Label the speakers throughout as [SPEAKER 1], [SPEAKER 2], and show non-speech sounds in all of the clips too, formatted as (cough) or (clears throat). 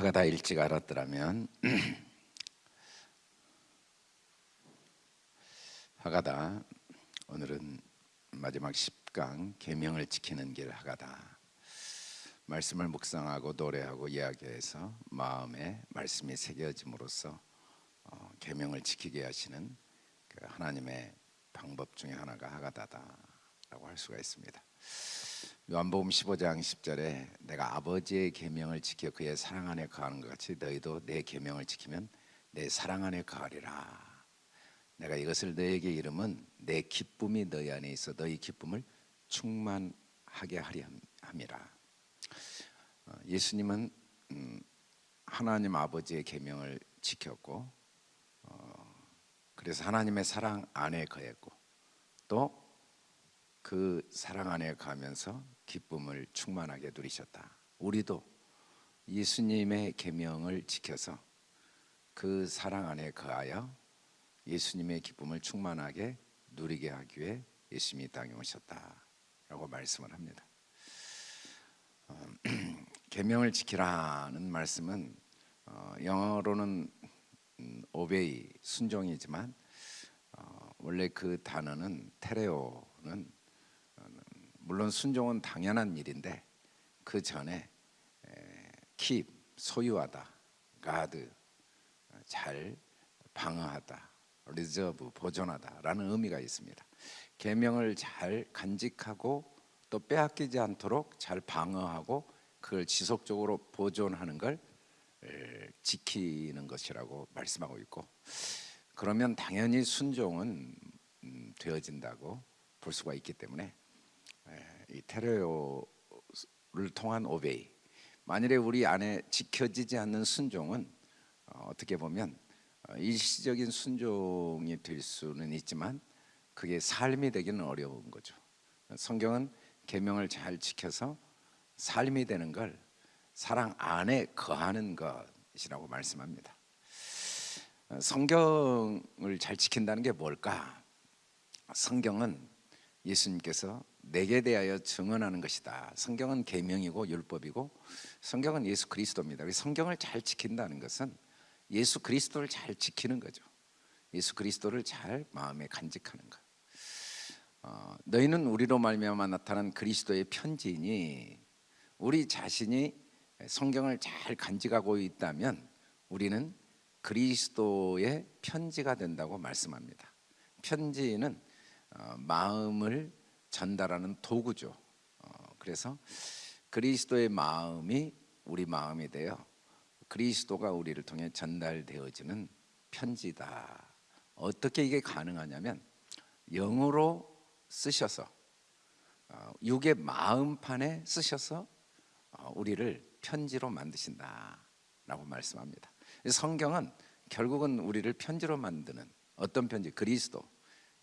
[SPEAKER 1] 하가 다 일찍 알았더라면 (clears throat) 하가다 오늘은 마지막 10강 계명을 지키는 길 하가다 말씀을 묵상하고 노래하고 이야기해서 마음에 말씀이 새겨짐으로써 어, 계명을 지키게 하시는 그 하나님의 방법 중에 하나가 하가다다라고 할 수가 있습니다. 요한복음 15장 10절에 내가 아버지의 계명을 지켜 그의 사랑 안에 거하는 것 같이 너희도 내 계명을 지키면 내 사랑 안에 거하리라. 내가 이것을 너에게 이름은 내 기쁨이 너희 안에 있어 너희 기쁨을 충만하게 하리 함이라. 어, 예수님은 음, 하나님 아버지의 계명을 지켰고 어, 그래서 하나님의 사랑 안에 거했고 또 그 사랑 안에 가면서 기쁨을 충만하게 누리셨다. 우리도 예수님의 계명을 지켜서 그 사랑 안에 거하여 예수님의 기쁨을 충만하게 누리게 하기 위해 예수님이 땅에 오셨다라고 말씀을 합니다. 어, (clears throat) 계명을 지키라는 말씀은 어, 영어로는 음, obey 순종이지만 어, 원래 그 단어는 τηρέω는 어, 물론 순종은 당연한 일인데 그 전에 keep 소유하다 가드 잘 방어하다 reserve 보존하다라는 의미가 있습니다. 계명을 잘 간직하고 또 빼앗기지 않도록 잘 방어하고 그걸 지속적으로 보존하는 걸 지키는 것이라고 말씀하고 있고 그러면 당연히 순종은 음, 되어진다고 볼 수가 있기 때문에 이 테레오를 통한 오베이 만일에 우리 안에 지켜지지 않는 순종은 어, 어떻게 보면 어, 일시적인 순종이 될 수는 있지만 그게 삶이 되기는 어려운 거죠. 성경은 계명을 잘 지켜서 삶이 되는 걸 사랑 안에 거하는 것이라고 말씀합니다. 어, 성경을 잘 지킨다는 게 뭘까? 성경은 예수님께서 내게 대하여 증언하는 것이다. 성경은 계명이고 율법이고 성경은 예수 그리스도입니다. 성경을 잘 지킨다는 것은 예수 그리스도를 잘 지키는 거죠. 예수 그리스도를 잘 마음에 간직하는 것. 어, 너희는 우리로 말미암아 나타난 그리스도의 편지니 우리 자신이 성경을 잘 간직하고 있다면 우리는 그리스도의 편지가 된다고 말씀합니다. 편지는 어, 마음을 전달하는 도구죠. 어, 그래서 그리스도의 마음이 우리 마음이 되어 그리스도가 우리를 통해 전달되어지는 편지다. 어떻게 이게 가능하냐면 영어로 쓰셔서 어, 육의 마음판에 쓰셔서 어, 우리를 편지로 만드신다라고 말씀합니다. 성경은 결국은 우리를 편지로 만드는 어떤 편지? 그리스도.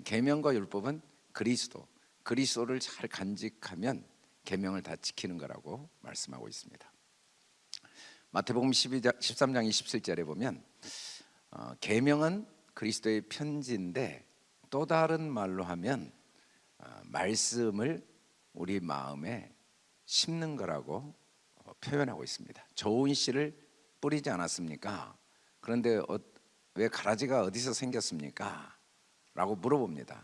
[SPEAKER 1] 계명과 율법은 그리스도. 그리스도를 잘 간직하면 계명을 다 지키는 거라고 말씀하고 있습니다. 마태복음 12장, 13장 27절에 보면 어, 계명은 그리스도의 편지인데 또 다른 말로 하면 어, 말씀을 우리 마음에 심는 거라고 어, 표현하고 있습니다. 좋은 씨를 뿌리지 않았습니까? 그런데 어, 왜 가라지가 어디서 생겼습니까? 라고 물어봅니다.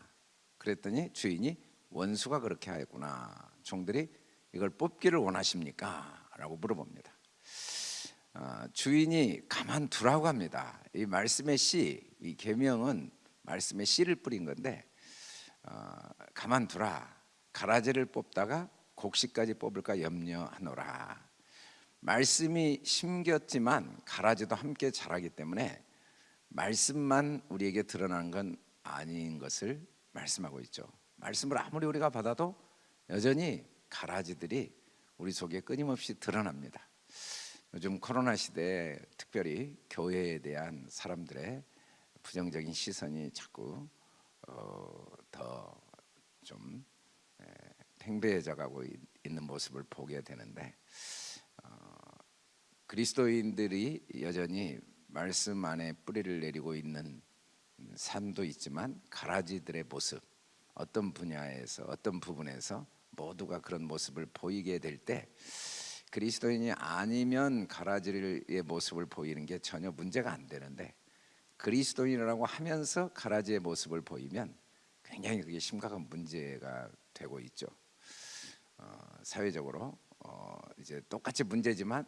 [SPEAKER 1] 그랬더니 주인이 원수가 그렇게 하였구나. 종들이 이걸 뽑기를 원하십니까? 라고 물어봅니다. 어, 주인이 가만 두라고 합니다. 이 말씀의 씨, 이 계명은 말씀의 씨를 뿌린 건데 어, 가만 두라. 가라지를 뽑다가 곡식까지 뽑을까 염려하노라. 말씀이 심겼지만 가라지도 함께 자라기 때문에 말씀만 우리에게 드러난 건 아닌 것을 말씀하고 있죠. 말씀을 아무리 우리가 받아도 여전히 가라지들이 우리 속에 끊임없이 드러납니다. 요즘 코로나 시대에 특별히 교회에 대한 사람들의 부정적인 시선이 자꾸 어, 더좀 팽배해져 가고 있는 모습을 보게 되는데 어, 그리스도인들이 여전히 말씀 안에 뿌리를 내리고 있는 삶도 있지만 가라지들의 모습 어떤 분야에서 어떤 부분에서 모두가 그런 모습을 보이게 될 때 그리스도인이 아니면 가라지의 모습을 보이는 게 전혀 문제가 안 되는데 그리스도인이라고 하면서 가라지의 모습을 보이면 굉장히 그게 심각한 문제가 되고 있죠. 어, 사회적으로 어, 이제 똑같이 문제지만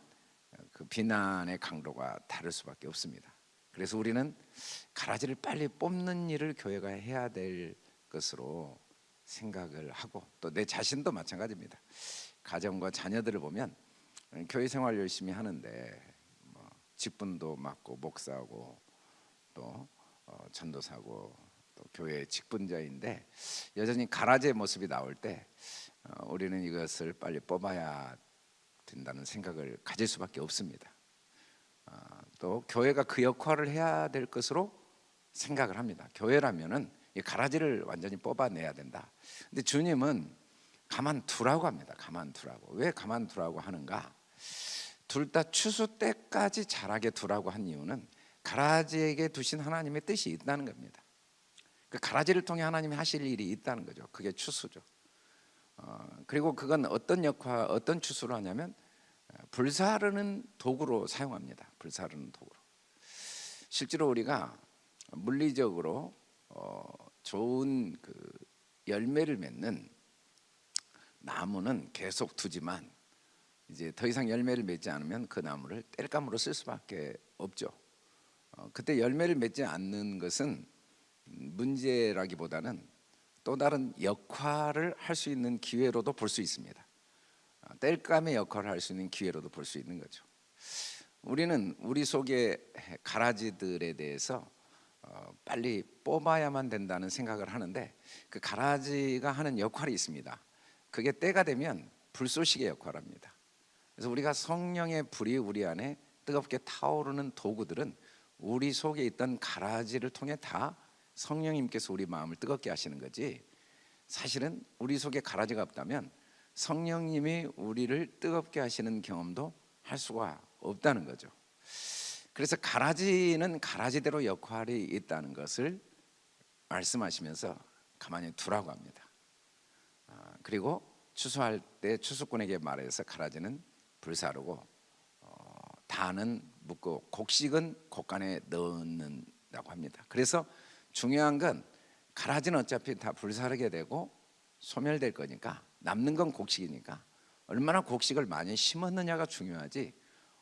[SPEAKER 1] 그 비난의 강도가 다를 수밖에 없습니다. 그래서 우리는 가라지를 빨리 뽑는 일을 교회가 해야 될 것으로 생각을 하고 또 내 자신도 마찬가지입니다. 가정과 자녀들을 보면 교회 생활 열심히 하는데 뭐 직분도 맡고 목사하고 또 어, 전도사고 또 교회 직분자인데 여전히 가라지의 모습이 나올 때 어, 우리는 이것을 빨리 뽑아야 된다는 생각을 가질 수밖에 없습니다. 어, 또 교회가 그 역할을 해야 될 것으로 생각을 합니다. 교회라면은 이 가라지를 완전히 뽑아내야 된다. 근데 주님은 가만 두라고 합니다. 가만 두라고. 왜 가만 두라고 하는가? 둘 다 추수 때까지 자라게 두라고 한 이유는 가라지에게 두신 하나님의 뜻이 있다는 겁니다. 그 가라지를 통해 하나님이 하실 일이 있다는 거죠. 그게 추수죠. 어, 그리고 그건 어떤 역할, 어떤 추수로 하냐면 어, 불사르는 도구로 사용합니다. 불사르는 도구로. 실제로 우리가 물리적으로 어, 좋은 그 열매를 맺는 나무는 계속 두지만 이제 더 이상 열매를 맺지 않으면 그 나무를 뗄감으로 쓸 수밖에 없죠. 어, 그때 열매를 맺지 않는 것은 문제라기보다는 또 다른 역할을 할 수 있는 기회로도 볼 수 있습니다. 어, 뗄감의 역할을 할 수 있는 기회로도 볼 수 있는 거죠. 우리는 우리 속의 가라지들에 대해서 어, 빨리 뽑아야만 된다는 생각을 하는데 그 가라지가 하는 역할이 있습니다. 그게 때가 되면 불쏘시개 역할을 합니다. 그래서 우리가 성령의 불이 우리 안에 뜨겁게 타오르는 도구들은 우리 속에 있던 가라지를 통해 다 성령님께서 우리 마음을 뜨겁게 하시는 거지. 사실은 우리 속에 가라지가 없다면 성령님이 우리를 뜨겁게 하시는 경험도 할 수가 없다는 거죠. 그래서 가라지는 가라지대로 역할이 있다는 것을 말씀하시면서 가만히 두라고 합니다. 아, 그리고 추수할 때 추수꾼에게 말해서 가라지는 불사르고 어, 다는 묻고 곡식은 곡간에 넣는다고 합니다. 그래서 중요한 건 가라지는 어차피 다 불사르게 되고 소멸될 거니까 남는 건 곡식이니까 얼마나 곡식을 많이 심었느냐가 중요하지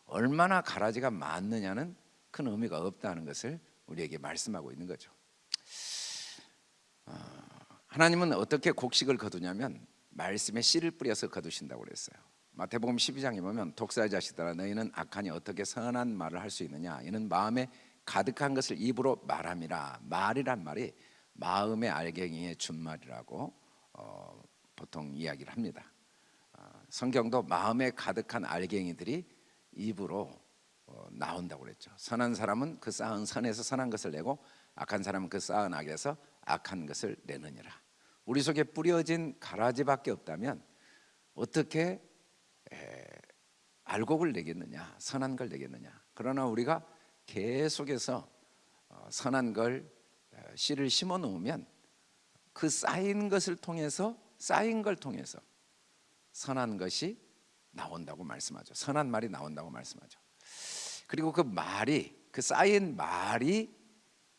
[SPEAKER 1] 얼마나 가라지가 많느냐는 큰 의미가 없다는 것을 우리에게 말씀하고 있는 거죠. 어, 하나님은 어떻게 곡식을 거두냐면 말씀에 씨를 뿌려서 거두신다고 그랬어요. 마태복음 12장에 보면 독사의 자식들아 너희는 악하니 어떻게 선한 말을 할 수 있느냐 이는 마음에 가득한 것을 입으로 말함이라 말이란 말이 마음의 알갱이의 준말이라고 어, 보통 이야기를 합니다. 어, 성경도 마음에 가득한 알갱이들이 입으로 어, 나온다고 그랬죠. 선한 사람은 그 쌓은 선에서 선한 것을 내고 악한 사람은 그 쌓은 악에서 악한 것을 내느니라. 우리 속에 뿌려진 가라지밖에 없다면 어떻게 에, 알곡을 내겠느냐, 선한 걸 내겠느냐. 그러나 우리가 계속해서 어, 선한 걸 에, 씨를 심어 놓으면 그 쌓인 것을 통해서 쌓인 걸 통해서 선한 것이 나온다고 말씀하죠. 선한 말이 나온다고 말씀하죠. 그리고 그 말이 그 쌓인 말이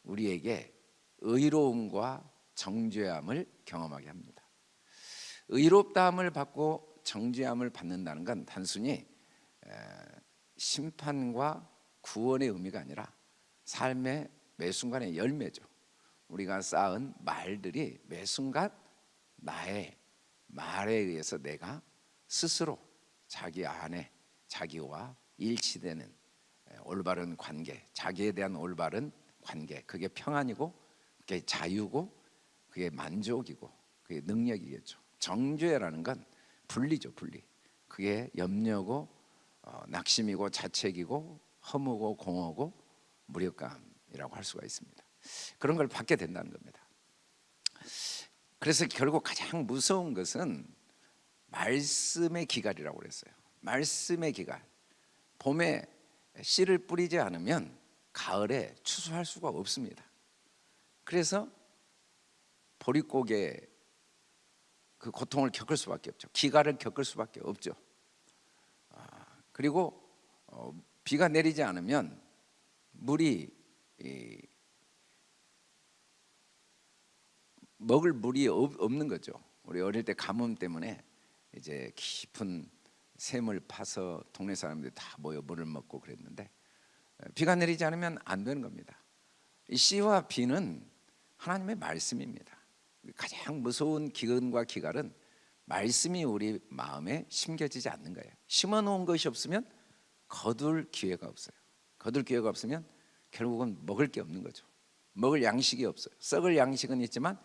[SPEAKER 1] 우리에게 의로움과 정죄함을 경험하게 합니다. 의롭다함을 받고 정죄함을 받는다는 건 단순히 심판과 구원의 의미가 아니라 삶의 매 순간의 열매죠. 우리가 쌓은 말들이 매 순간 나의 말에 의해서 내가 스스로 자기 안에 자기와 일치되는 올바른 관계, 자기에 대한 올바른 관계, 그게 평안이고, 그게 자유고, 그게 만족이고, 그게 능력이겠죠. 정죄라는 건 분리죠, 분리. 그게 염려고, 어, 낙심이고, 자책이고, 허무고, 공허고, 무력감이라고 할 수가 있습니다. 그런 걸 받게 된다는 겁니다. 그래서 결국 가장 무서운 것은 말씀의 기갈이라고 그랬어요. 말씀의 기갈. 봄에 씨를 뿌리지 않으면 가을에 추수할 수가 없습니다. 그래서 보릿고개 그 고통을 겪을 수밖에 없죠. 기갈을 겪을 수밖에 없죠. 아, 그리고 어, 비가 내리지 않으면 물이 이, 먹을 물이 없, 없는 거죠. 우리 어릴 때 가뭄 때문에 이제 깊은 샘을 파서 동네 사람들이 다 모여 물을 먹고 그랬는데 어, 비가 내리지 않으면 안 되는 겁니다. 이 씨와 비는 하나님의 말씀입니다. 가장 무서운 기근과 기갈은 말씀이 우리 마음에 심겨지지 않는 거예요. 심어 놓은 것이 없으면 거둘 기회가 없어요. 거둘 기회가 없으면 결국은 먹을 게 없는 거죠. 먹을 양식이 없어요. 썩을 양식은 있지만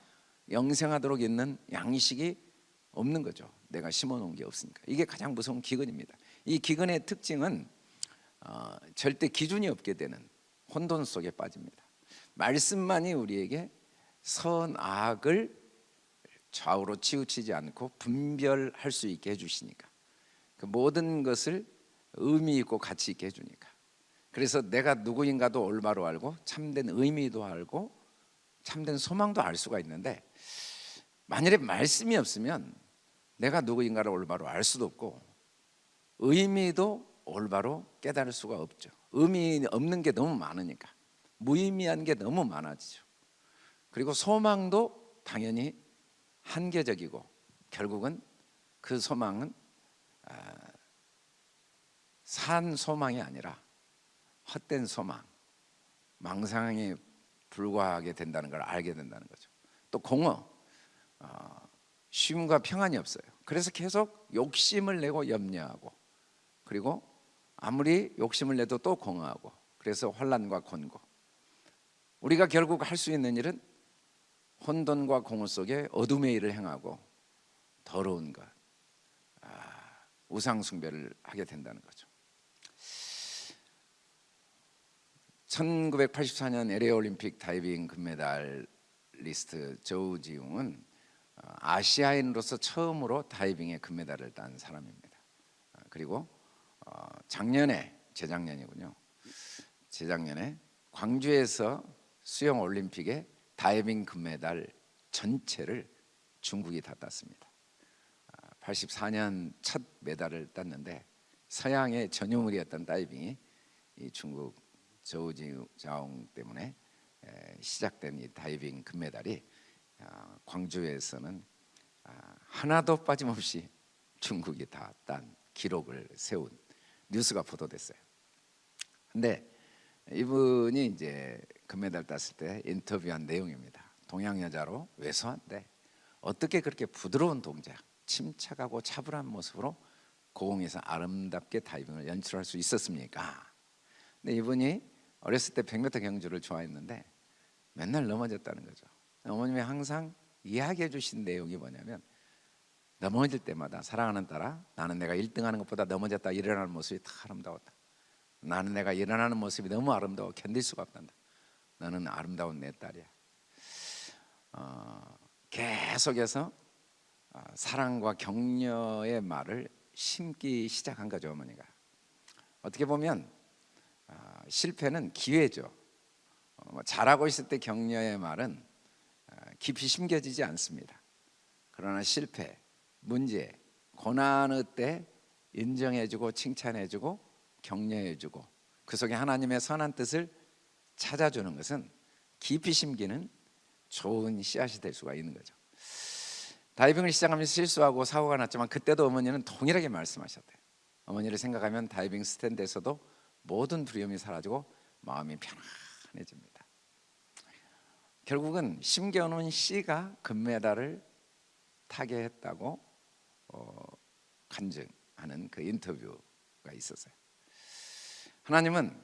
[SPEAKER 1] 영생하도록 있는 양식이 없는 거죠. 내가 심어 놓은 게 없으니까. 이게 가장 무서운 기근입니다. 이 기근의 특징은 어, 절대 기준이 없게 되는 혼돈 속에 빠집니다. 말씀만이 우리에게 선악을 좌우로 치우치지 않고 분별할 수 있게 해주시니까 그 모든 것을 의미 있고 가치 있게 해주니까 그래서 내가 누구인가도 올바로 알고 참된 의미도 알고 참된 소망도 알 수가 있는데 만일에 말씀이 없으면 내가 누구인가를 올바로 알 수도 없고 의미도 올바로 깨달을 수가 없죠. 의미 없는 게 너무 많으니까 무의미한 게 너무 많아지죠. 그리고 소망도 당연히 한계적이고 결국은 그 소망은 아, 산 소망이 아니라 헛된 소망, 망상에 불과하게 된다는 걸 알게 된다는 거죠. 또 공허, 어, 쉼과 평안이 없어요. 그래서 계속 욕심을 내고 염려하고 그리고 아무리 욕심을 내도 또 공허하고 그래서 혼란과 곤고 우리가 결국 할 수 있는 일은 혼돈과 공허 속에 어둠의 일을 행하고 더러운 것, 아, 우상 숭배를 하게 된다는 거죠. 1984년 LA 올림픽 다이빙 금메달 리스트 조우지웅은 어, 아시아인으로서 처음으로 다이빙에 금메달을 딴 사람입니다. 아, 그리고 어, 작년에 재작년이군요. 재작년에 광주에서 수영 올림픽에 다이빙 금메달 전체를 중국이 다 땄습니다. 84년 아, 첫 메달을 땄는데 서양의 전유물이었던 다이빙이 이 중국 저우지자옹 때문에 시작된 이 다이빙 금메달이 아, 광주에서는 아, 하나도 빠짐없이 중국이 다 딴 기록을 세운 뉴스가 보도됐어요. 근데 이분이 이제 금메달 땄을 때 인터뷰한 내용입니다. 동양 여자로 왜소한데 어떻게 그렇게 부드러운 동작, 침착하고 차분한 모습으로 고공에서 아름답게 다이빙을 연출할 수 있었습니까? 근데 이분이 어렸을 때 100m 경주를 좋아했는데 맨날 넘어졌다는 거죠. 어머님이 항상 이야기해 주신 내용이 뭐냐면 넘어질 때마다 사랑하는 딸아 나는 내가 1등하는 것보다 넘어졌다 일어나는 모습이 더 아름다웠다. 나는 내가 일어나는 모습이 너무 아름다워 견딜 수가 없단다. 너는 아름다운 내 딸이야. 어, 계속해서 어, 사랑과 격려의 말을 심기 시작한 거죠 어머니가. 어떻게 보면 어, 실패는 기회죠. 어, 뭐 잘하고 있을 때 격려의 말은 어, 깊이 심겨지지 않습니다. 그러나 실패, 문제, 고난의 때 인정해주고 칭찬해주고 격려해주고 그 속에 하나님의 선한 뜻을 찾아주는 것은 깊이 심기는 좋은 씨앗이 될 수가 있는 거죠. 다이빙을 시작하면서 실수하고 사고가 났지만 그때도 어머니는 동일하게 말씀하셨대요. 어머니를 생각하면 다이빙 스탠드에서도 모든 두려움이 사라지고 마음이 편안해집니다. 결국은 심겨놓은 씨가 금메달을 타게 했다고 어, 간증하는 그 인터뷰가 있었어요. 하나님은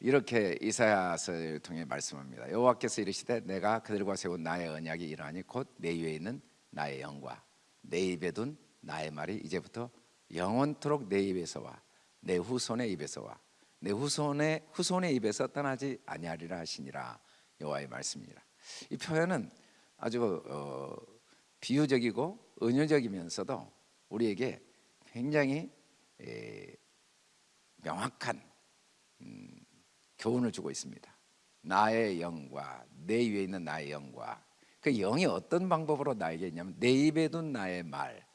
[SPEAKER 1] 이렇게 이사야서를 통해 말씀합니다. 여호와께서 이르시되 내가 그들과 세운 나의 언약이 이러하니 곧 내 위에 있는 나의 영과 내 입에 둔 나의 말이 이제부터 영원토록 내 입에서와 내 후손의 입에서와 내 후손의 후손의 입에서 떠나지 아니하리라 하시니라 여호와의 말씀이니라. 이 표현은 아주 어, 비유적이고 은유적이면서도 우리에게 굉장히 에, 명확한 음, 교훈을 주고 있습니다. 나의 영과 내 위에 있는 나의 영과 그 영이 어떤 방법으로 나에게 있냐면 내 입에 둔 나의 말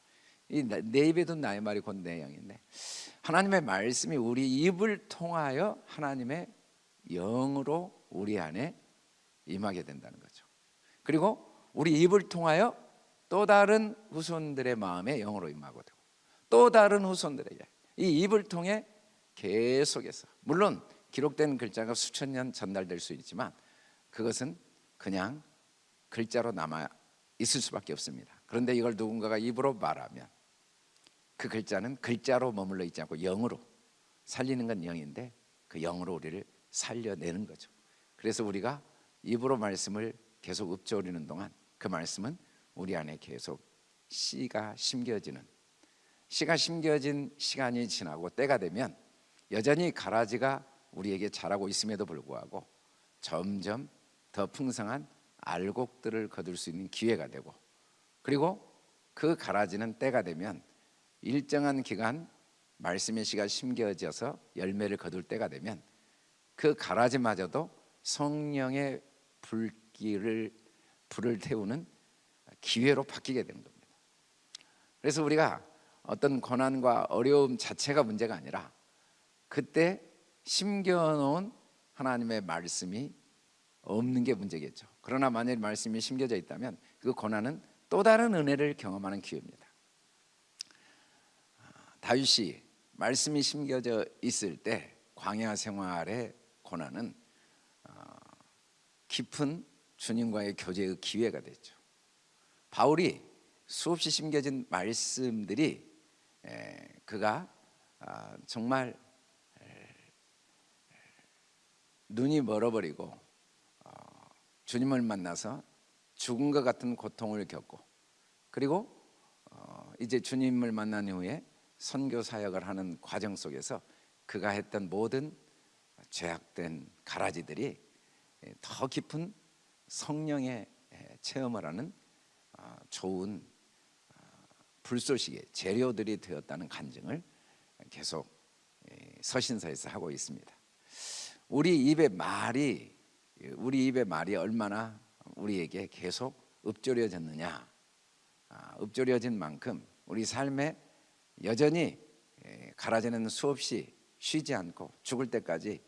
[SPEAKER 1] 이 내 입에 둔 나의 말이 곧 내 영인데 하나님의 말씀이 우리 입을 통하여 하나님의 영으로 우리 안에 임하게 된다는 거죠. 그리고 우리 입을 통하여 또 다른 후손들의 마음에 영으로 임하고 되고 또 다른 후손들에게 이 입을 통해 계속해서 물론 기록된 글자가 수천 년 전달될 수 있지만 그것은 그냥 글자로 남아 있을 수밖에 없습니다. 그런데 이걸 누군가가 입으로 말하면 그 글자는 글자로 머물러 있지 않고 영으로 살리는 건 영인데 그 영으로 우리를 살려내는 거죠. 그래서 우리가 입으로 말씀을 계속 읊조리는 동안 그 말씀은 우리 안에 계속 씨가 심겨지는 씨가 심겨진 시간이 지나고 때가 되면 여전히 가라지가 우리에게 자라고 있음에도 불구하고 점점 더 풍성한 알곡들을 거둘 수 있는 기회가 되고 그리고 그 가라지는 때가 되면 일정한 기간 말씀의 씨가 심겨져서 열매를 거둘 때가 되면 그 가라지마저도 성령의 불길을 불을 태우는 기회로 바뀌게 되는 겁니다. 그래서 우리가 어떤 고난과 어려움 자체가 문제가 아니라 그때 심겨놓은 하나님의 말씀이 없는 게 문제겠죠. 그러나 만일 말씀이 심겨져 있다면 그 고난은 또 다른 은혜를 경험하는 기회입니다. 아, 다윗이 말씀이 심겨져 있을 때 광야 생활의 고난은 어, 깊은 주님과의 교제의 기회가 됐죠. 바울이 수없이 심겨진 말씀들이 그가 아, 정말 눈이 멀어버리고 어, 주님을 만나서 죽은 것 같은 고통을 겪고 그리고 어, 이제 주님을 만난 후에 선교 사역을 하는 과정 속에서 그가 했던 모든 죄악된 가라지들이 더 깊은 성령의 체험을 하는 어, 좋은 불쏘시개 재료들이 되었다는 간증을 계속 서신서에서 하고 있습니다. 우리 입의 말이 우리 입의 말이 얼마나 우리에게 계속 읊조려졌느냐 아, 읊조려진 만큼 우리 삶에 여전히 가라지는 수없이 쉬지 않고 죽을 때까지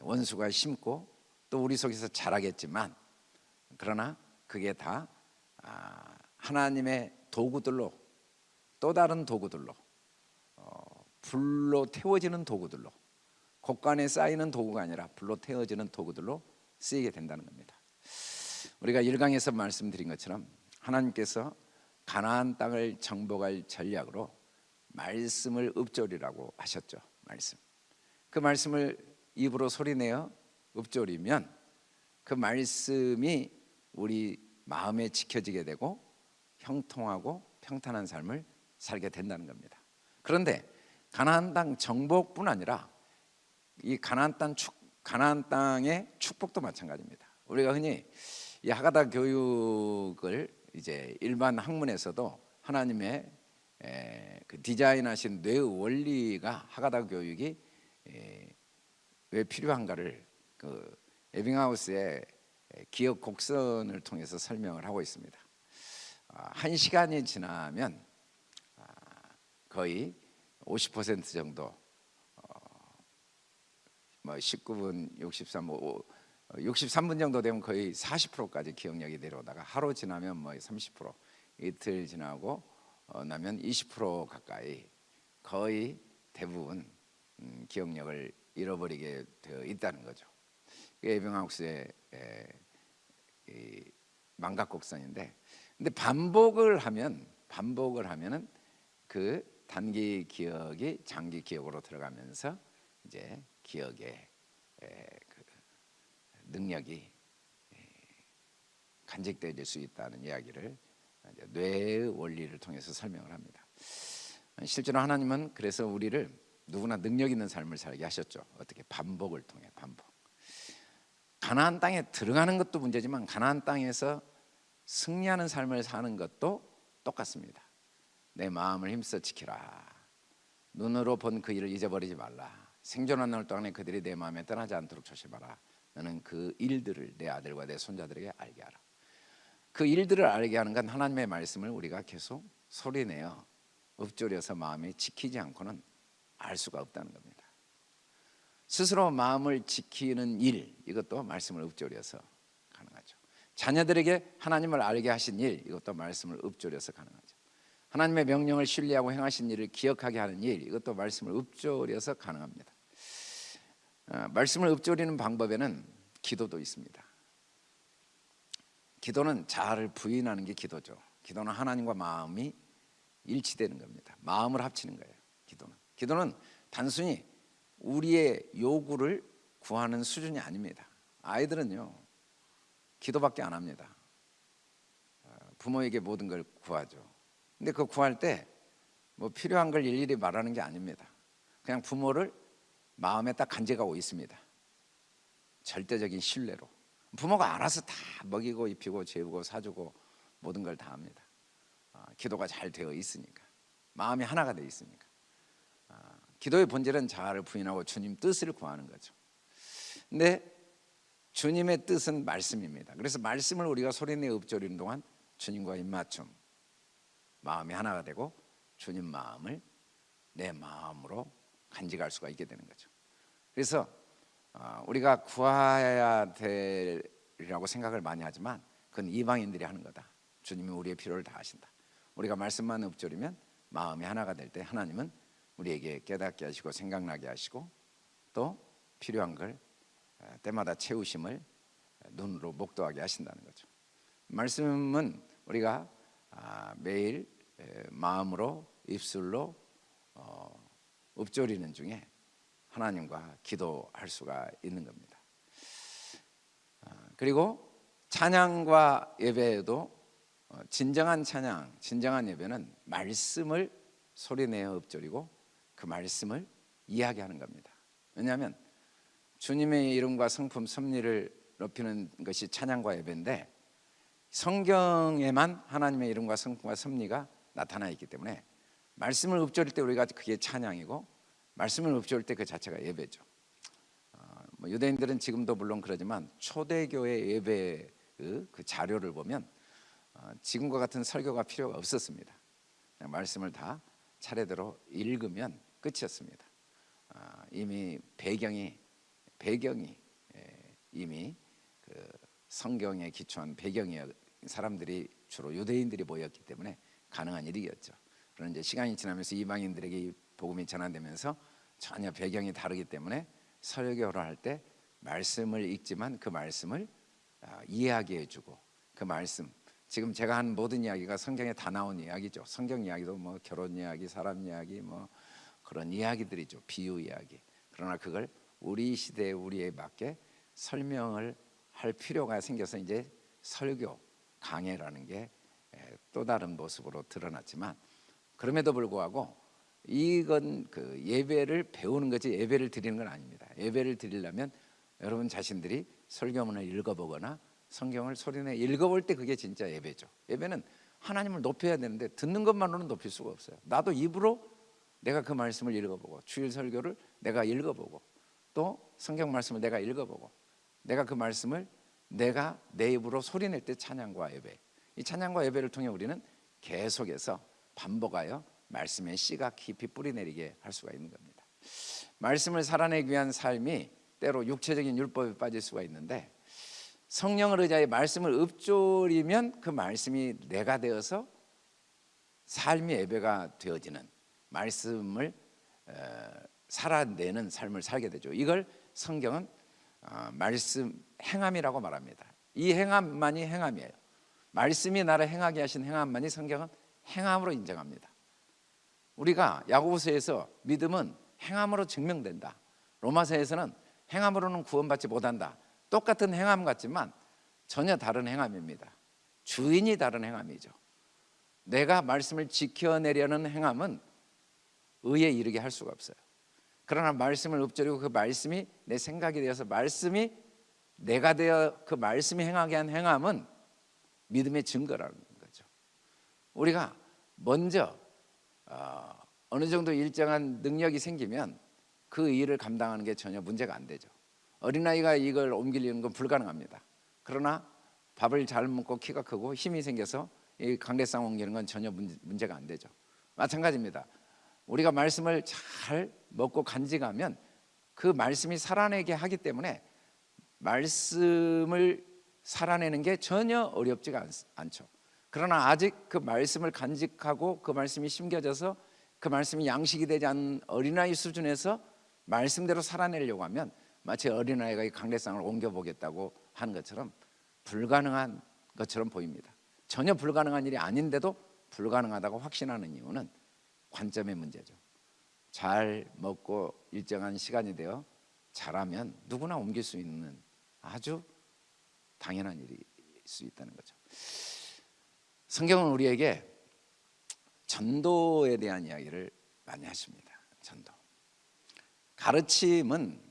[SPEAKER 1] 원수가 심고 또 우리 속에서 자라겠지만 그러나 그게 다 아, 하나님의 도구들로 또 다른 도구들로 어, 불로 태워지는 도구들로 곡간에 쌓이는 도구가 아니라 불로 태워지는 도구들로 쓰이게 된다는 겁니다. 우리가 일강에서 말씀드린 것처럼 하나님께서 가나안 땅을 정복할 전략으로 말씀을 읊조리라고 하셨죠. 말씀. 그 말씀을 입으로 소리내어 읊조리면 그 말씀이 우리 마음에 지켜지게 되고 형통하고 평탄한 삶을 살게 된다는 겁니다. 그런데 가나안 땅 정복뿐 아니라 이 가나안 땅 축, 가나안 땅의 축복도 마찬가지입니다. 우리가 흔히 이 하가다 교육을 이제 일반 학문에서도 하나님의 에, 그 디자인하신 뇌 원리가 하가다 교육이 에, 왜 필요한가를 그 에빙하우스의 기억 곡선을 통해서 설명을 하고 있습니다. 아, 한 시간이 지나면 아, 거의 50% 정도 뭐 19분 63, 뭐 63분 정도 되면 거의 40%까지 기억력이 내려오다가 하루 지나면 뭐 30%, 이틀 지나고 어, 나면 20% 가까이 거의 대부분 음, 기억력을 잃어버리게 되어 있다는 거죠. 에빙하우스의 망각 곡선인데, 근데 반복을 하면 반복을 하면은 그 단기 기억이 장기 기억으로 들어가면서 이제 기억의 그 능력이 간직되어질 수 있다는 이야기를 뇌의 원리를 통해서 설명을 합니다. 실제로 하나님은 그래서 우리를 누구나 능력 있는 삶을 살게 하셨죠. 어떻게 반복을 통해 반복. 가나안 땅에 들어가는 것도 문제지만 가나안 땅에서 승리하는 삶을 사는 것도 똑같습니다. 내 마음을 힘써 지키라. 눈으로 본 그 일을 잊어버리지 말라. 생존한 날 동안에 그들이 내 마음에 떠나지 않도록 조심하라. 너는 그 일들을 내 아들과 내 손자들에게 알게 하라. 그 일들을 알게 하는 건 하나님의 말씀을 우리가 계속 소리내어 읊조려서 마음에 지키지 않고는 알 수가 없다는 겁니다. 스스로 마음을 지키는 일 이것도 말씀을 읊조려서 가능하죠. 자녀들에게 하나님을 알게 하신 일 이것도 말씀을 읊조려서 가능하죠. 하나님의 명령을 신뢰하고 행하신 일을 기억하게 하는 일 이것도 말씀을 읊조려서 가능합니다. 아, 말씀을 읊조리는 방법에는 기도도 있습니다. 기도는 자아를 부인하는 게 기도죠. 기도는 하나님과 마음이 일치되는 겁니다. 마음을 합치는 거예요. 기도는. 기도는 단순히 우리의 요구를 구하는 수준이 아닙니다. 아이들은요. 기도밖에 안 합니다. 어, 부모에게 모든 걸 구하죠. 근데 그 구할 때 뭐 필요한 걸 일일이 말하는 게 아닙니다. 그냥 부모를 마음에 딱 간직하고 있습니다. 절대적인 신뢰로. 부모가 알아서 다 먹이고 입히고 재우고 사주고 모든 걸 다 합니다. 아, 기도가 잘 되어 있으니까 마음이 하나가 되어 있으니까 아, 기도의 본질은 자아를 부인하고 주님 뜻을 구하는 거죠. 근데 주님의 뜻은 말씀입니다. 그래서 말씀을 우리가 소리내 읊조리는 동안 주님과 입맞춤 마음이 하나가 되고 주님 마음을 내 마음으로 간직할 수가 있게 되는 거죠. 그래서 어, 우리가 구해야 되리라고 생각을 많이 하지만 그건 이방인들이 하는 거다. 주님이 우리의 필요를 다 하신다. 우리가 말씀만 읊조리면 마음이 하나가 될 때 하나님은 우리에게 깨닫게 하시고 생각나게 하시고 또 필요한 걸 어, 때마다 채우심을 눈으로 목도하게 하신다는 거죠. 말씀은 우리가 아, 매일 마음으로 입술로 어, 읊조리는 중에 하나님과 기도할 수가 있는 겁니다. 아, 그리고 찬양과 예배에도 어, 진정한 찬양, 진정한 예배는 말씀을 소리내어 읊조리고 그 말씀을 이야기하는 겁니다. 왜냐하면 주님의 이름과 성품 섭리를 높이는 것이 찬양과 예배인데 성경에만 하나님의 이름과 성품과 섭리가 나타나 있기 때문에 말씀을 읊조릴 때 우리가 그게 찬양이고 말씀을 읊조릴 때 그 자체가 예배죠. 어, 뭐 유대인들은 지금도 물론 그러지만 초대교회 예배 그, 그 자료를 보면 어, 지금과 같은 설교가 필요가 없었습니다. 말씀을 다 차례대로 읽으면 끝이었습니다. 어, 이미 배경이 배경이 예, 이미 그 성경에 기초한 배경이 사람들이 주로 유대인들이 모였기 때문에 가능한 일이었죠. 그런 이제 시간이 지나면서 이방인들에게 이 복음이 전환되면서 전혀 배경이 다르기 때문에 설교를 할 때 말씀을 읽지만 그 말씀을 아, 이해하게 해주고 그 말씀 지금 제가 한 모든 이야기가 성경에 다 나온 이야기죠. 성경 이야기도 뭐 결혼 이야기, 사람 이야기 뭐 그런 이야기들이죠. 비유 이야기. 그러나 그걸 우리 시대에 우리에 맞게 설명을 할 필요가 생겨서 이제 설교 강해라는 게 또 다른 모습으로 드러났지만 그럼에도 불구하고 이건 그 예배를 배우는 거지 예배를 드리는 건 아닙니다. 예배를 드리려면 여러분 자신들이 설교문을 읽어보거나 성경을 소리내 읽어볼 때 그게 진짜 예배죠. 예배는 하나님을 높여야 되는데 듣는 것만으로는 높일 수가 없어요. 나도 입으로 내가 그 말씀을 읽어보고 주일 설교를 내가 읽어보고 또 성경 말씀을 내가 읽어보고 내가 그 말씀을 내가 내 입으로 소리낼 때 찬양과 예배 이 찬양과 예배를 통해 우리는 계속해서 반복하여 말씀의 씨가 깊이 뿌리내리게 할 수가 있는 겁니다. 말씀을 살아내기 위한 삶이 때로 육체적인 율법에 빠질 수가 있는데 성령을 의지하여 말씀을 읊조리면 그 말씀이 내가 되어서 삶의 예배가 되어지는 말씀을 살아내는 삶을 살게 되죠. 이걸 성경은 어, 말씀 행함이라고 말합니다. 이 행함만이 행함이에요. 말씀이 나를 행하게 하신 행함만이 성경은 행함으로 인정합니다. 우리가 야고보서에서 믿음은 행함으로 증명된다. 로마서에서는 행함으로는 구원받지 못한다. 똑같은 행함 같지만 전혀 다른 행함입니다. 주인이 다른 행함이죠. 내가 말씀을 지켜내려는 행함은 의에 이르게 할 수가 없어요. 그러나 말씀을 읊조리고 그 말씀이 내 생각이 되어서 말씀이 내가 되어 그 말씀이 행하게 한 행함은 믿음의 증거라는 거죠. 우리가 먼저 어, 어느 정도 일정한 능력이 생기면 그 일을 감당하는 게 전혀 문제가 안 되죠. 어린아이가 이걸 옮기려는 건 불가능합니다. 그러나 밥을 잘 먹고 키가 크고 힘이 생겨서 이 강대상 옮기는 건 전혀 문제가 안 되죠. 마찬가지입니다. 우리가 말씀을 잘 먹고 간직하면 그 말씀이 살아내게 하기 때문에 말씀을 살아내는 게 전혀 어렵지가 않, 않죠. 그러나 아직 그 말씀을 간직하고 그 말씀이 심겨져서 그 말씀이 양식이 되지 않은 어린아이 수준에서 말씀대로 살아내려고 하면 마치 어린아이가 이 강대상을 옮겨보겠다고 하는 것처럼 불가능한 것처럼 보입니다. 전혀 불가능한 일이 아닌데도 불가능하다고 확신하는 이유는 관점의 문제죠. 잘 먹고 일정한 시간이 되어 잘하면 누구나 옮길 수 있는 아주 당연한 일일 수 있다는 거죠. 성경은 우리에게 전도에 대한 이야기를 많이 하십니다. 전도. 가르침은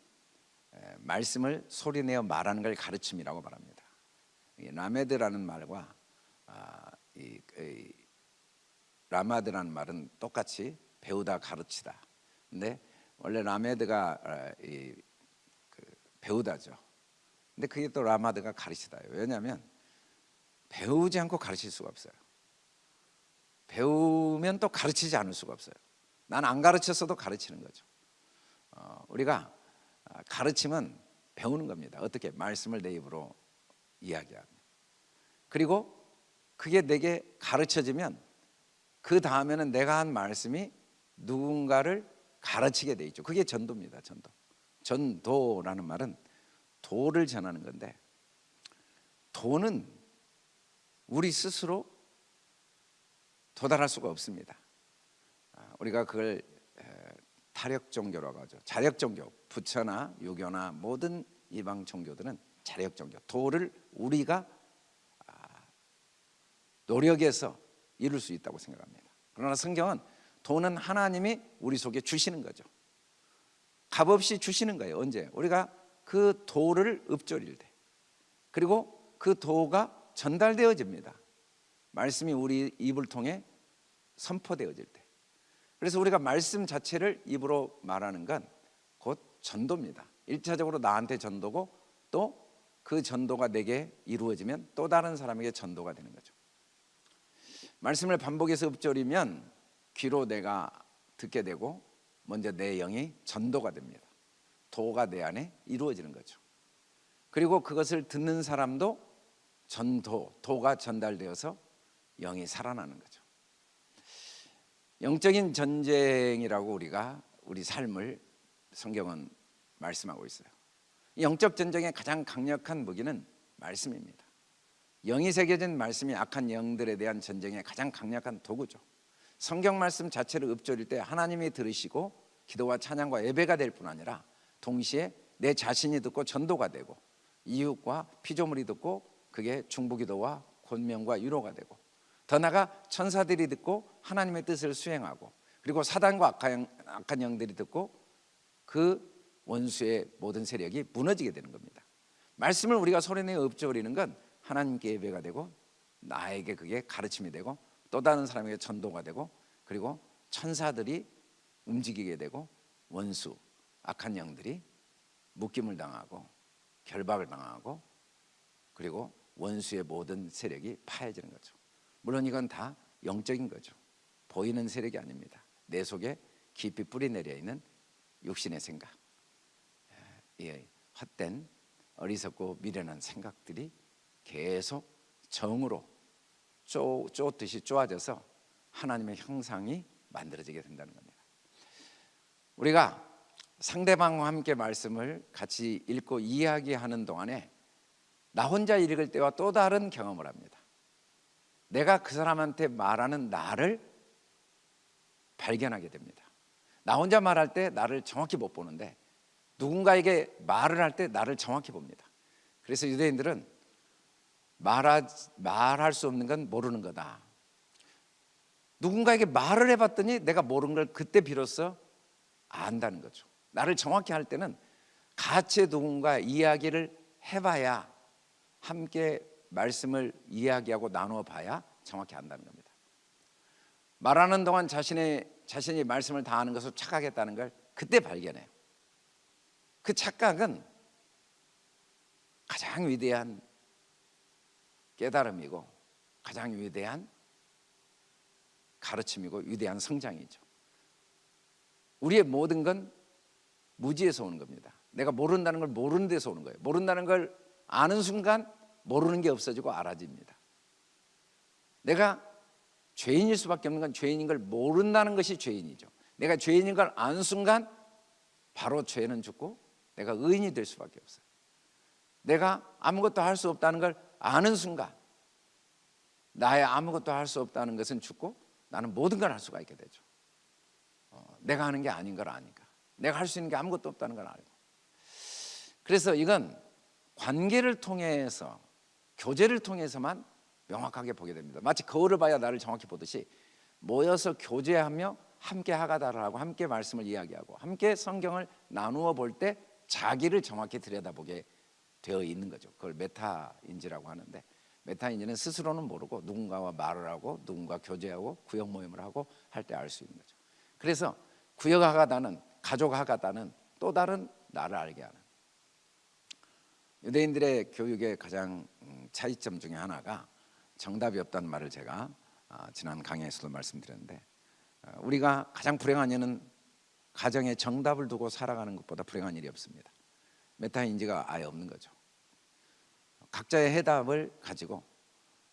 [SPEAKER 1] 말씀을 소리내어 말하는 걸 가르침이라고 말합니다. 라메드라는 말과 아, 라마드라는 말은 똑같이 배우다 가르치다. 근데 원래 라메드가 아, 이, 그 배우다죠. 근데 그게 또 라마드가 가르치다예요. 왜냐하면 배우지 않고 가르칠 수가 없어요. 배우면 또 가르치지 않을 수가 없어요. 난 안 가르쳤어도 가르치는 거죠. 어, 우리가 가르침은 배우는 겁니다. 어떻게 말씀을 내 입으로 이야기하면. 그리고 그게 내게 가르쳐지면 그 다음에는 내가 한 말씀이 누군가를 가르치게 돼 있죠. 그게 전도입니다. 전도. 전도라는 말은 도를 전하는 건데 도는 우리 스스로 도달할 수가 없습니다. 아, 우리가 그걸 타력 종교라고 하죠. 자력 종교, 부처나 유교나 모든 이방 종교들은 자력 종교. 도를 우리가 아, 노력해서 이룰 수 있다고 생각합니다. 그러나 성경은 도는 하나님이 우리 속에 주시는 거죠. 값없이 주시는 거예요. 언제? 우리가 그 도를 읊조릴 때. 그리고 그 도가 전달되어집니다. 말씀이 우리 입을 통해 선포되어질 때. 그래서 우리가 말씀 자체를 입으로 말하는 건 곧 전도입니다. 일차적으로 나한테 전도고 또 그 전도가 내게 이루어지면 또 다른 사람에게 전도가 되는 거죠. 말씀을 반복해서 읊조리면 귀로 내가 듣게 되고 먼저 내 영이 전도가 됩니다. 도가 내 안에 이루어지는 거죠. 그리고 그것을 듣는 사람도 전도, 도가 전달되어서 영이 살아나는 거죠. 영적인 전쟁이라고 우리가 우리 삶을 성경은 말씀하고 있어요. 영적 전쟁의 가장 강력한 무기는 말씀입니다. 영이 새겨진 말씀이 악한 영들에 대한 전쟁의 가장 강력한 도구죠. 성경 말씀 자체를 읊조릴 때 하나님이 들으시고 기도와 찬양과 예배가 될 뿐 아니라 동시에 내 자신이 듣고 전도가 되고 이웃과 피조물이 듣고 그게 중보기도와 권명과 위로가 되고 더 나아가 천사들이 듣고 하나님의 뜻을 수행하고 그리고 사단과 악한 영들이 듣고 그 원수의 모든 세력이 무너지게 되는 겁니다. 말씀을 우리가 소리내어 읊조리는 건 하나님께 예배가 되고 나에게 그게 가르침이 되고 또 다른 사람에게 전도가 되고 그리고 천사들이 움직이게 되고 원수 악한 영들이 묶임을 당하고 결박을 당하고 그리고 원수의 모든 세력이 파해지는 거죠. 물론 이건 다 영적인 거죠. 보이는 세력이 아닙니다. 내 속에 깊이 뿌리 내려 있는 육신의 생각, 이 헛된 어리석고 미련한 생각들이 계속 정으로 쪼, 쪼듯이 쪼아져서 하나님의 형상이 만들어지게 된다는 겁니다. 우리가 상대방과 함께 말씀을 같이 읽고 이야기하는 동안에 나 혼자 읽을 때와 또 다른 경험을 합니다. 내가 그 사람한테 말하는 나를 발견하게 됩니다. 나 혼자 말할 때 나를 정확히 못 보는데 누군가에게 말을 할 때 나를 정확히 봅니다. 그래서 유대인들은 말하, 말할 수 없는 건 모르는 거다. 누군가에게 말을 해봤더니 내가 모르는 걸 그때 비로소 안다는 거죠. 나를 정확히 할 때는 같이 누군가 이야기를 해봐야 함께 말씀을 이야기하고 나누어 봐야 정확히 안다는 겁니다. 말하는 동안 자신의 자신이 말씀을 다 아는 것을 착각했다는 걸 그때 발견해요. 그 착각은 가장 위대한 깨달음이고 가장 위대한 가르침이고 위대한 성장이죠. 우리의 모든 건 무지에서 오는 겁니다. 내가 모른다는 걸 모르는 데서 오는 거예요. 모른다는 걸 아는 순간 모르는 게 없어지고 알아집니다. 내가 죄인일 수밖에 없는 건 죄인인 걸 모른다는 것이 죄인이죠. 내가 죄인인 걸 아는 순간 바로 죄는 죽고 내가 의인이 될 수밖에 없어요. 내가 아무것도 할 수 없다는 걸 아는 순간 나의 아무것도 할 수 없다는 것은 죽고 나는 모든 걸 할 수가 있게 되죠. 어, 내가 하는 게 아닌 걸 아니까. 내가 할 수 있는 게 아무것도 없다는 걸 알고. 그래서 이건 관계를 통해서 교제를 통해서만 명확하게 보게 됩니다. 마치 거울을 봐야 나를 정확히 보듯이 모여서 교제하며 함께 하가다를 하고 함께 말씀을 이야기하고 함께 성경을 나누어 볼 때 자기를 정확히 들여다보게 되어 있는 거죠. 그걸 메타인지라고 하는데 메타인지는 스스로는 모르고 누군가와 말을 하고 누군가 교제하고 구역 모임을 하고 할 때 알 수 있는 거죠. 그래서 구역 하가다는 가족 하가다는 또 다른 나를 알게 하는 유대인들의 교육의 가장 음, 차이점 중에 하나가 정답이 없다는 말을 제가 아, 지난 강의에서도 말씀드렸는데 어, 우리가 가장 불행한 일은 가정에 정답을 두고 살아가는 것보다 불행한 일이 없습니다. 메타인지가 아예 없는 거죠. 각자의 해답을 가지고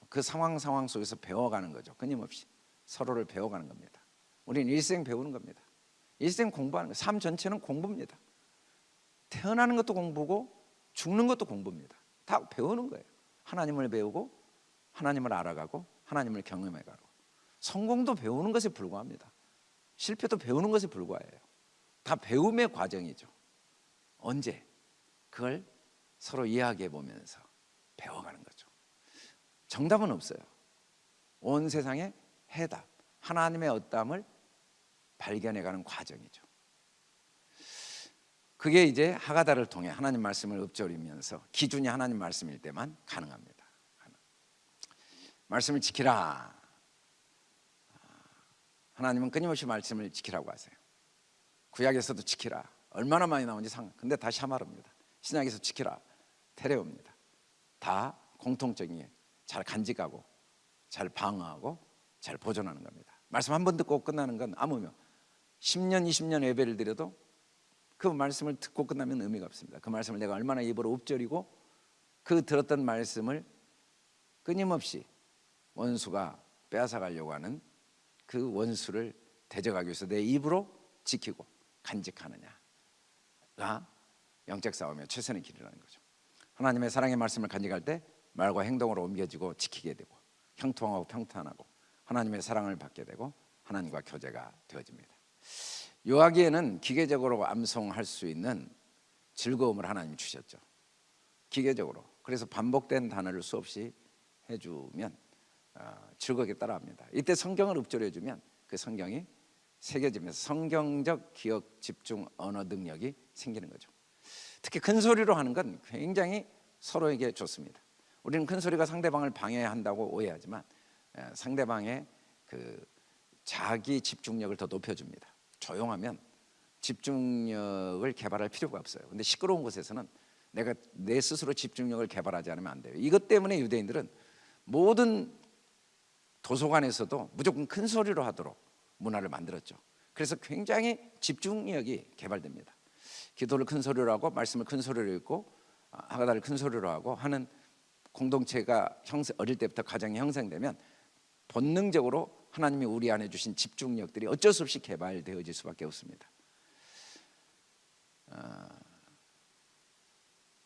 [SPEAKER 1] 그 상황 상황 속에서 배워가는 거죠. 끊임없이 서로를 배워가는 겁니다. 우리는 일생 배우는 겁니다. 일생 공부하는 거. 삶 전체는 공부입니다. 태어나는 것도 공부고 죽는 것도 공부입니다. 다 배우는 거예요. 하나님을 배우고 하나님을 알아가고 하나님을 경험해가고 성공도 배우는 것에 불과합니다. 실패도 배우는 것에 불과해요. 다 배움의 과정이죠. 언제 그걸 서로 이야기해 보면서 배워가는 거죠. 정답은 없어요. 온 세상에 해답, 하나님의 어담을 발견해가는 과정이죠. 그게 이제 하가다를 통해 하나님 말씀을 읊조리면서 기준이 하나님 말씀일 때만 가능합니다. 말씀을 지키라. 하나님은 끊임없이 말씀을 지키라고 하세요. 구약에서도 지키라. 얼마나 많이 나오는지 상. 근데 다시 말합니다. 신약에서 지키라. 테레옵니다. 다 공통적인 잘 간직하고 잘 방어하고 잘 보존하는 겁니다. 말씀 한 번 듣고 끝나는 건 아무며 10년 20년 예배를 드려도 그 말씀을 듣고 끝나면 의미가 없습니다. 그 말씀을 내가 얼마나 입으로 읊조리고 그 들었던 말씀을 끊임없이 원수가 빼앗아 가려고 하는 그 원수를 대적하기 위해서 내 입으로 지키고 간직하느냐가 영적 싸움의 최선의 길이라는 거죠. 하나님의 사랑의 말씀을 간직할 때 말과 행동으로 옮겨지고 지키게 되고 형통하고 평탄하고 하나님의 사랑을 받게 되고 하나님과 교제가 되어집니다. 요하기에는 기계적으로 암송할 수 있는 즐거움을 하나님 주셨죠. 기계적으로. 그래서 반복된 단어를 수없이 해주면 어, 즐겁게 따라합니다. 이때 성경을 읊조려 주면 그 성경이 새겨지면서 성경적 기억 집중 언어 능력이 생기는 거죠. 특히 큰 소리로 하는 건 굉장히 서로에게 좋습니다. 우리는 큰 소리가 상대방을 방해한다고 오해하지만 상대방의 그 자기 집중력을 더 높여줍니다. 조용하면 집중력을 개발할 필요가 없어요. 근데 시끄러운 곳에서는 내가 내 스스로 집중력을 개발하지 않으면 안 돼요. 이것 때문에 유대인들은 모든 도서관에서도 무조건 큰 소리로 하도록 문화를 만들었죠. 그래서 굉장히 집중력이 개발됩니다. 기도를 큰 소리로 하고 말씀을 큰 소리로 읽고 하가다를 큰 소리로 하고 하는 공동체가 형성, 어릴 때부터 가정이 형성되면 본능적으로 하나님이 우리 안에 주신 집중력들이 어쩔 수 없이 개발되어질 수밖에 없습니다. 어,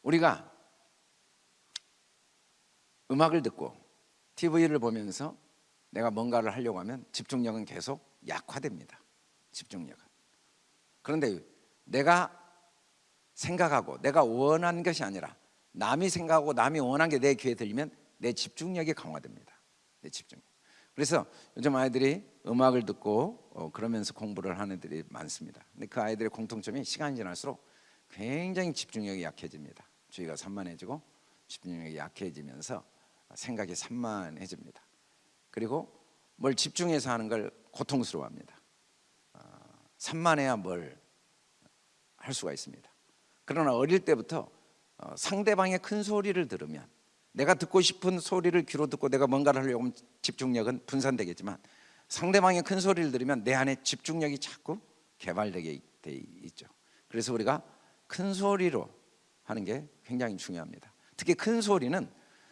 [SPEAKER 1] 우리가 음악을 듣고 TV를 보면서 내가 뭔가를 하려고 하면 집중력은 계속 약화됩니다. 집중력은. 그런데 내가 생각하고 내가 원한 것이 아니라 남이 생각하고 남이 원한 게 내 귀에 들리면 내 집중력이 강화됩니다. 내 집중력. 그래서 요즘 아이들이 음악을 듣고 어, 그러면서 공부를 하는 애들이 많습니다. 근데 그 아이들의 공통점이 시간이 지날수록 굉장히 집중력이 약해집니다. 주의가 산만해지고 집중력이 약해지면서 생각이 산만해집니다. 그리고 뭘 집중해서 하는 걸 고통스러워합니다. 어, 산만해야 뭘 할 수가 있습니다. 그러나 어릴 때부터 어, 상대방의 큰 소리를 들으면 내가 듣고 싶은 소리를 귀로 듣고 내가 뭔가를 하려고 하면 집중력은 분산되겠지만 상대방의 큰 소리를 들으면 내 안에 집중력이 자꾸 개발되게 돼 있죠. 그래서 우리가 큰 소리로 하는 게 굉장히 중요합니다. 특히 큰 소리는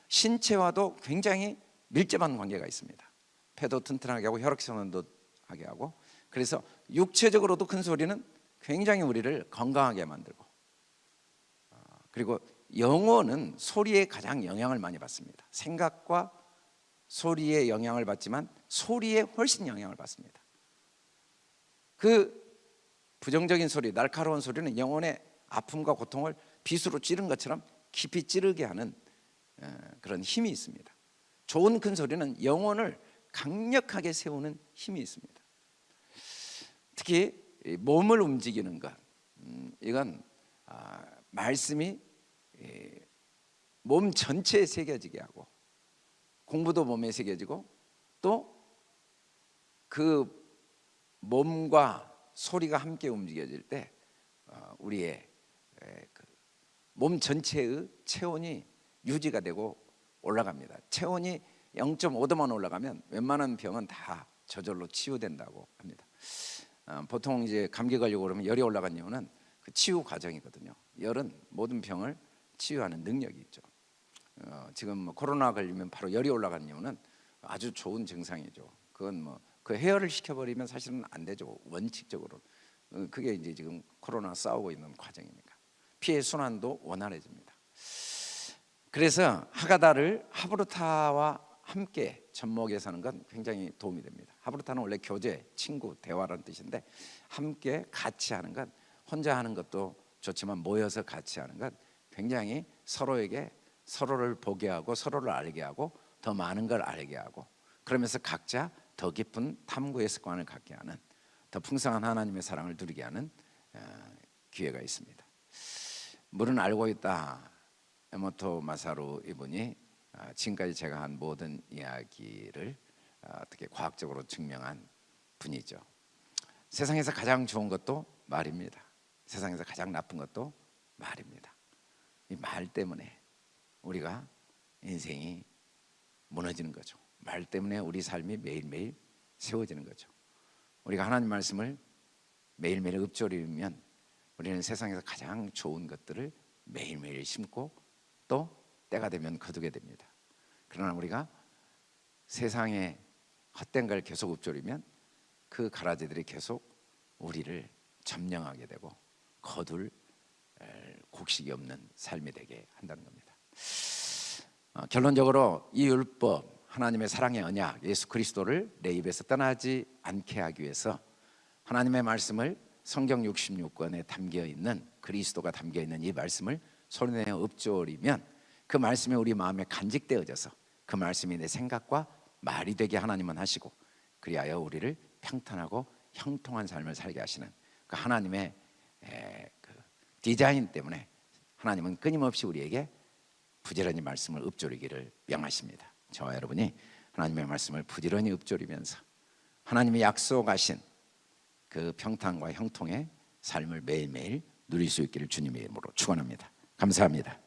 [SPEAKER 1] 신체와도 굉장히 밀접한 관계가 있습니다. 폐도 튼튼하게 하고 혈액순환도 하게 하고 그래서 육체적으로도 큰 소리는 굉장히 우리를 건강하게 만들고 어, 그리고 영혼은 소리에 가장 영향을 많이 받습니다. 생각과 소리에 영향을 받지만 소리에 훨씬 영향을 받습니다. 그 부정적인 소리, 날카로운 소리는 영혼의 아픔과 고통을 빗으로 찌른 것처럼 깊이 찌르게 하는 어, 그런 힘이 있습니다. 좋은 큰 소리는 영혼을 강력하게 세우는 힘이 있습니다. 특히 몸을 움직이는 것, 음, 이건 아, 말씀이 몸 전체에 새겨지게 하고 공부도 몸에 새겨지고 또 그 몸과 소리가 함께 움직여질 때 어, 우리의 그몸 전체의 체온이 유지가 되고 올라갑니다. 체온이 0.5도만 올라가면 웬만한 병은 다 저절로 치유된다고 합니다. 어, 보통 이제 감기 걸리고 그러면 열이 올라간 이유는 그 치유 과정이거든요. 열은 모든 병을 치유하는 능력이 있죠. 어, 지금 뭐 코로나 걸리면 바로 열이 올라가는 이유는 아주 좋은 증상이죠. 그건 뭐 그 해열을 시켜버리면 사실은 안 되죠. 원칙적으로 어, 그게 이제 지금 코로나 싸우고 있는 과정이니까 피해 순환도 원활해집니다. 그래서 하가다를 하브루타와 함께 접목해서 하는 건 굉장히 도움이 됩니다. 하브루타는 원래 교제, 친구, 대화라는 뜻인데 함께 같이 하는 건 혼자 하는 것도 좋지만 모여서 같이 하는 건 굉장히 서로에게 서로를 보게 하고 서로를 알게 하고 더 많은 걸 알게 하고 그러면서 각자 더 깊은 탐구의 습관을 갖게 하는 더 풍성한 하나님의 사랑을 누리게 하는 어, 기회가 있습니다. 물은 알고 있다. 에모토 마사루 이분이 어, 지금까지 제가 한 모든 이야기를 어, 어떻게 과학적으로 증명한 분이죠. 세상에서 가장 좋은 것도 말입니다. 세상에서 가장 나쁜 것도 말입니다. 이 말 때문에 우리가 인생이 무너지는 거죠. 말 때문에 우리 삶이 매일매일 세워지는 거죠. 우리가 하나님 말씀을 매일매일 읊조리면 우리는 세상에서 가장 좋은 것들을 매일매일 심고 또 때가 되면 거두게 됩니다. 그러나 우리가 세상에 헛된 걸 계속 읊조리면 그 가라지들이 계속 우리를 점령하게 되고 거둘 곡식이 없는 삶이 되게 한다는 겁니다. 어, 결론적으로 이 율법 하나님의 사랑의 언약 예수 그리스도를 내 입에서 떠나지 않게 하기 위해서 하나님의 말씀을 성경 66권에 담겨 있는 그리스도가 담겨 있는 이 말씀을 손내어 읊조리면 그 말씀이 우리 마음에 간직되어져서 그 말씀이 내 생각과 말이 되게 하나님은 하시고 그리하여 우리를 평탄하고 형통한 삶을 살게 하시는 그 하나님의 그 디자인 때문에 하나님은 끊임없이 우리에게 부지런히 말씀을 읊조리기를 명하십니다. 저와 여러분이 하나님의 말씀을 부지런히 읊조리면서 하나님이 약속하신 그 평탄과 형통의 삶을 매일매일 누릴 수 있기를 주님의 이름으로 축원합니다. 감사합니다.